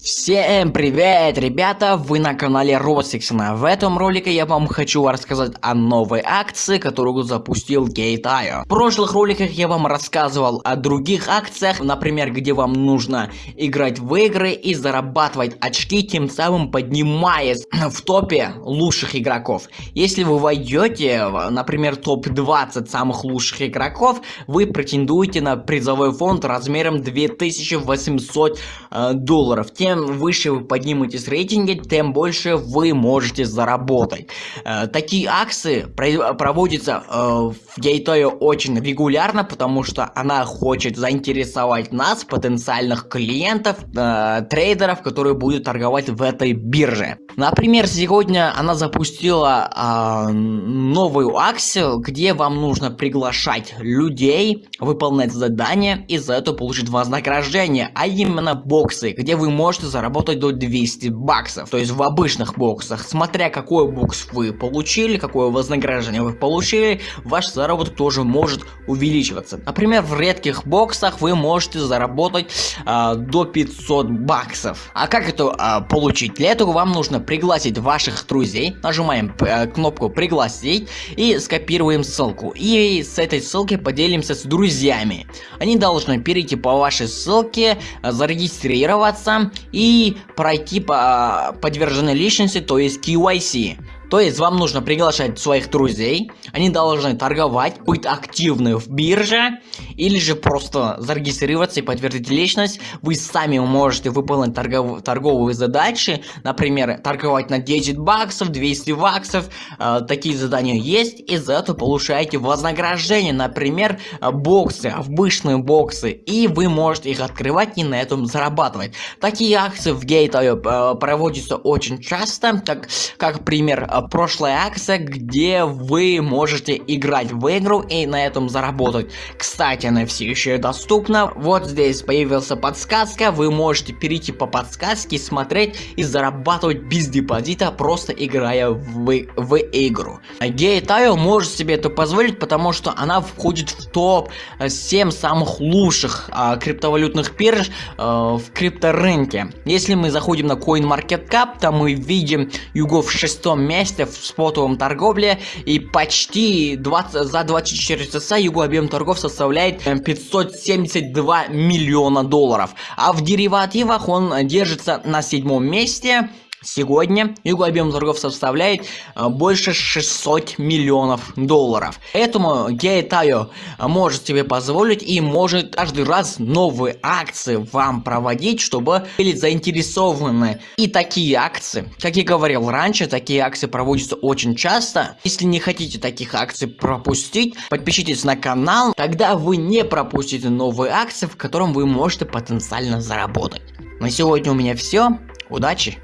Всем привет, ребята! Вы на канале Росиксона. В этом ролике я вам хочу рассказать о новой акции, которую запустил Gate.io. В прошлых роликах я вам рассказывал о других акциях, например, где вам нужно играть в игры и зарабатывать очки, тем самым поднимаясь в топе лучших игроков. Если вы войдете, например, топ-20 самых лучших игроков, вы претендуете на призовой фонд размером 2800 э, долларов. Тем чем выше вы подниметесь рейтинге, тем больше вы можете заработать. Э, такие акции проводятся э, в Гейтое очень регулярно, потому что она хочет заинтересовать нас, потенциальных клиентов, э, трейдеров, которые будут торговать в этой бирже. Например, сегодня она запустила новую акцию, где вам нужно приглашать людей, выполнять задания и за это получить вознаграждение, а именно боксы, где вы можете можете заработать до 200 баксов. То есть в обычных боксах, смотря какой бокс вы получили, какое вознаграждение вы получили, ваш заработок тоже может увеличиваться. Например, в редких боксах вы можете заработать а, до 500 баксов. А как это а, получить? Для этого вам нужно пригласить ваших друзей, нажимаем а, кнопку пригласить и скопируем ссылку. И с этой ссылки поделимся с друзьями. Они должны перейти по вашей ссылке, зарегистрироваться и пройти по подверженной личности, то есть KYC. То есть вам нужно приглашать своих друзей, они должны торговать, быть активны в бирже, или же просто зарегистрироваться и подтвердить личность. Вы сами можете выполнить торгов торговые задачи, например, торговать на 10 баксов, 200 баксов, э, такие задания есть, и за это получаете вознаграждение, например, боксы, обычные боксы, и вы можете их открывать и на этом зарабатывать. Такие акции в Gate.io э, проводятся очень часто, как, как пример прошлая акция, где вы можете играть в игру и на этом заработать. Кстати, она все еще доступна. Вот здесь появился подсказка, вы можете перейти по подсказке, смотреть и зарабатывать без депозита, просто играя в, в игру. Gate.io может себе это позволить, потому что она входит в топ 7 самых лучших а, криптовалютных бирж а, в крипторынке. Если мы заходим на CoinMarketCap, то мы видим Юго в шестом месте, месте в спотовом торговле и почти 20, за 24 часа его объем торгов составляет 572 э, миллиона долларов. А в деривативах он держится на седьмом месте Сегодня его объем торгов составляет э, больше 600 миллионов долларов. Поэтому Гейтайо может себе позволить и может каждый раз новые акции вам проводить, чтобы были заинтересованы. И такие акции, как я говорил раньше, такие акции проводятся очень часто. Если не хотите таких акций пропустить, подпишитесь на канал, тогда вы не пропустите новые акции, в котором вы можете потенциально заработать. На сегодня у меня все. Удачи!